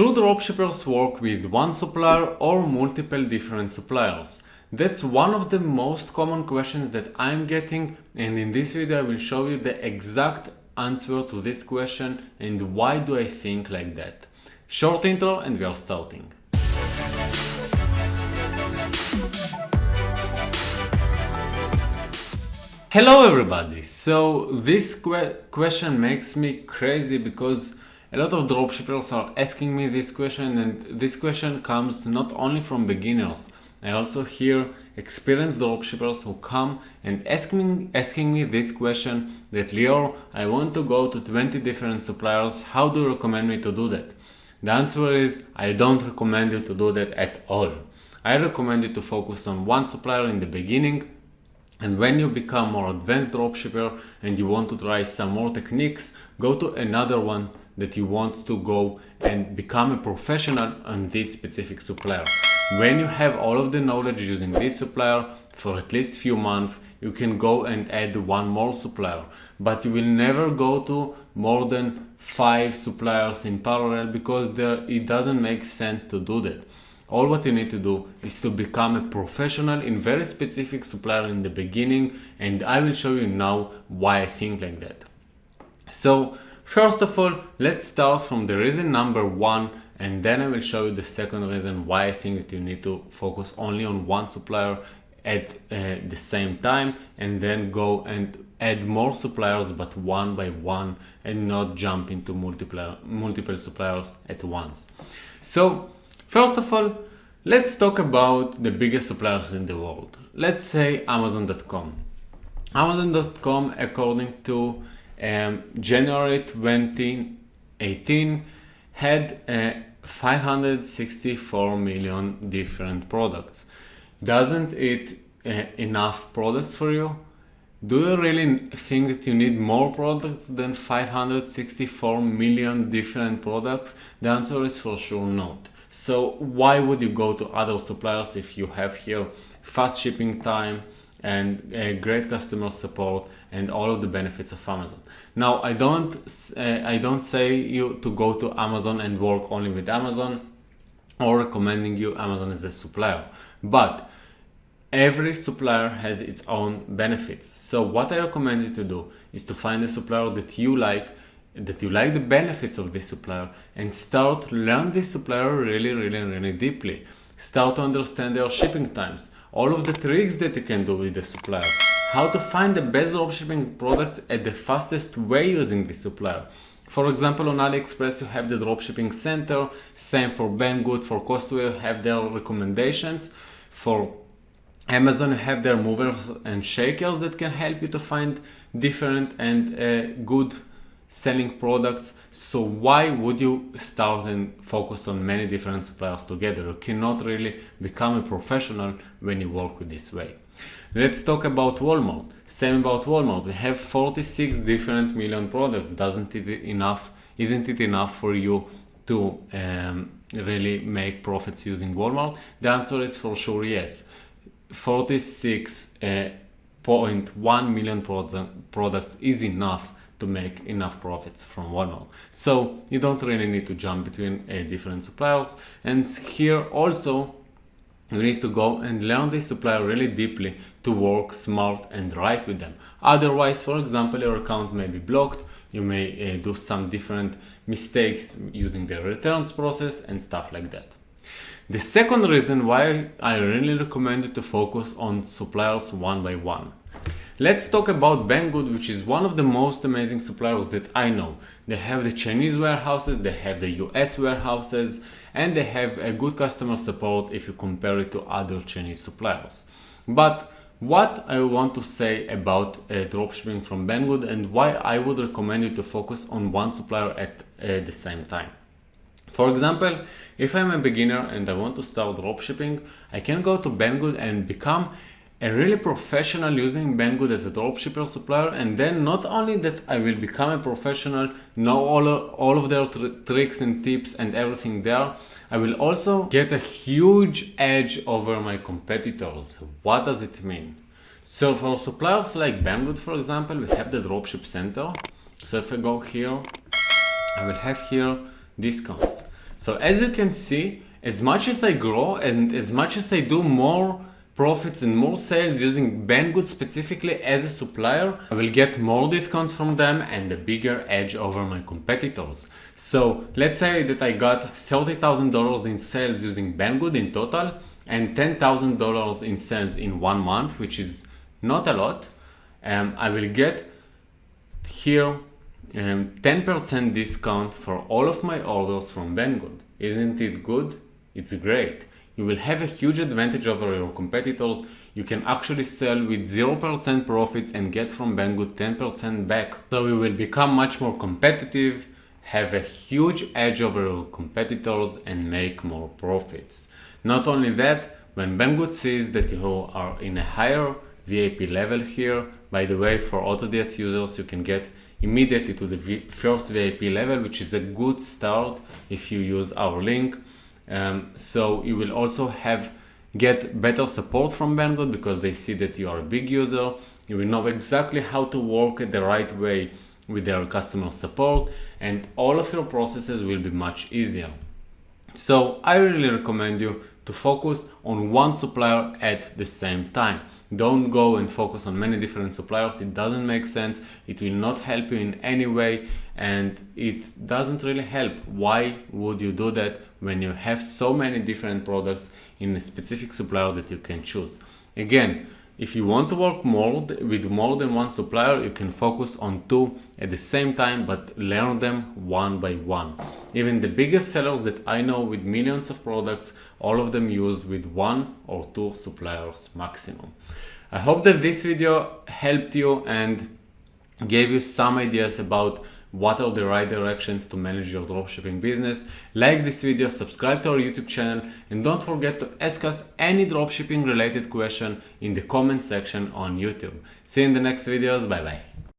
Should dropshippers work with one supplier or multiple different suppliers? That's one of the most common questions that I'm getting and in this video I will show you the exact answer to this question and why do I think like that. Short intro and we are starting. Hello everybody! So this que question makes me crazy because a lot of dropshippers are asking me this question and this question comes not only from beginners. I also hear experienced dropshippers who come and ask me, asking me this question that Lior, I want to go to 20 different suppliers, how do you recommend me to do that? The answer is I don't recommend you to do that at all. I recommend you to focus on one supplier in the beginning and when you become more advanced dropshipper and you want to try some more techniques, go to another one that you want to go and become a professional on this specific supplier. When you have all of the knowledge using this supplier for at least few months, you can go and add one more supplier, but you will never go to more than five suppliers in parallel because there, it doesn't make sense to do that. All what you need to do is to become a professional in very specific supplier in the beginning and I will show you now why I think like that. So First of all, let's start from the reason number one and then I will show you the second reason why I think that you need to focus only on one supplier at uh, the same time and then go and add more suppliers but one by one and not jump into multiple, multiple suppliers at once. So first of all, let's talk about the biggest suppliers in the world. Let's say Amazon.com. Amazon.com according to um, January 2018 had uh, 564 million different products. Doesn't it uh, enough products for you? Do you really think that you need more products than 564 million different products? The answer is for sure not. So why would you go to other suppliers if you have here fast shipping time, and uh, great customer support and all of the benefits of Amazon. Now, I don't, uh, I don't say you to go to Amazon and work only with Amazon or recommending you Amazon as a supplier, but every supplier has its own benefits. So what I recommend you to do is to find a supplier that you like, that you like the benefits of this supplier and start learn this supplier really, really, really deeply. Start to understand their shipping times all of the tricks that you can do with the supplier, how to find the best dropshipping products at the fastest way using the supplier. For example, on AliExpress you have the dropshipping center, same for Banggood, for Costco you have their recommendations, for Amazon you have their movers and shakers that can help you to find different and uh, good selling products. So why would you start and focus on many different suppliers together? You cannot really become a professional when you work with this way. Let's talk about Walmart. Same about Walmart. We have 46 different million products. Doesn't it enough? Isn't it enough for you to um, really make profits using Walmart? The answer is for sure yes. 46.1 uh, million products is enough to make enough profits from Walmart. So you don't really need to jump between uh, different suppliers. And here also you need to go and learn this supplier really deeply to work smart and right with them. Otherwise, for example, your account may be blocked. You may uh, do some different mistakes using the returns process and stuff like that. The second reason why I really recommend you to focus on suppliers one by one. Let's talk about Banggood, which is one of the most amazing suppliers that I know. They have the Chinese warehouses, they have the US warehouses, and they have a good customer support if you compare it to other Chinese suppliers. But what I want to say about uh, dropshipping from Banggood and why I would recommend you to focus on one supplier at uh, the same time. For example, if I'm a beginner and I want to start dropshipping, I can go to Banggood and become a really professional using Banggood as a dropshipper supplier and then not only that I will become a professional, know all, all of their tr tricks and tips and everything there, I will also get a huge edge over my competitors. What does it mean? So for suppliers like Banggood for example, we have the dropship center. So if I go here, I will have here discounts. So as you can see, as much as I grow and as much as I do more profits and more sales using Banggood specifically as a supplier, I will get more discounts from them and a bigger edge over my competitors. So let's say that I got $30,000 in sales using Banggood in total and $10,000 in sales in one month, which is not a lot. Um, I will get here 10% um, discount for all of my orders from Banggood. Isn't it good? It's great. You will have a huge advantage over your competitors. You can actually sell with 0% profits and get from Banggood 10% back. So you will become much more competitive, have a huge edge over your competitors and make more profits. Not only that, when Banggood sees that you are in a higher VIP level here, by the way, for AutoDS users, you can get immediately to the first VIP level, which is a good start if you use our link. Um, so you will also have get better support from Banggood because they see that you are a big user. You will know exactly how to work the right way with their customer support and all of your processes will be much easier. So I really recommend you to focus on one supplier at the same time. Don't go and focus on many different suppliers. It doesn't make sense. It will not help you in any way and it doesn't really help. Why would you do that when you have so many different products in a specific supplier that you can choose? Again, if you want to work more with more than one supplier, you can focus on two at the same time, but learn them one by one. Even the biggest sellers that I know with millions of products, all of them use with one or two suppliers maximum. I hope that this video helped you and gave you some ideas about what are the right directions to manage your dropshipping business. Like this video, subscribe to our YouTube channel, and don't forget to ask us any dropshipping related question in the comment section on YouTube. See you in the next videos. Bye bye.